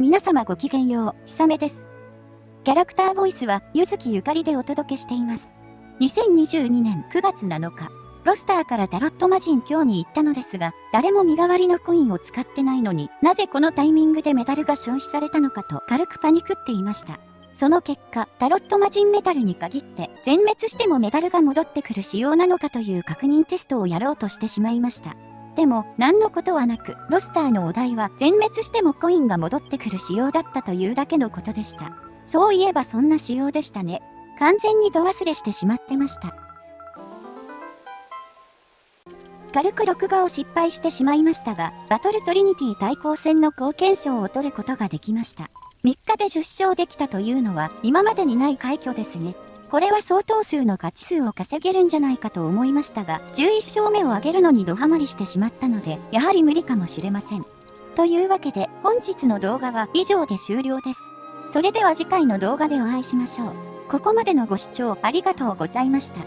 皆様ごきげんよう、ひさめです。キャラクターボイスは、ゆずきゆかりでお届けしています。2022年9月7日、ロスターからタロット魔人今日に行ったのですが、誰も身代わりのコインを使ってないのになぜこのタイミングでメダルが消費されたのかと軽くパニクっていました。その結果、タロット魔人メタルに限って、全滅してもメダルが戻ってくる仕様なのかという確認テストをやろうとしてしまいました。でも、何のことはなく、ロスターのお題は、全滅してもコインが戻ってくる仕様だったというだけのことでした。そういえばそんな仕様でしたね。完全に度忘れしてしまってました。軽く録画を失敗してしまいましたが、バトルトリニティ対抗戦の貢献賞を取ることができました。3日で10勝できたというのは今までにない快挙ですね。これは相当数の勝ち数を稼げるんじゃないかと思いましたが、11勝目を挙げるのにドハマりしてしまったので、やはり無理かもしれません。というわけで、本日の動画は以上で終了です。それでは次回の動画でお会いしましょう。ここまでのご視聴ありがとうございました。